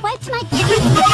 What's my...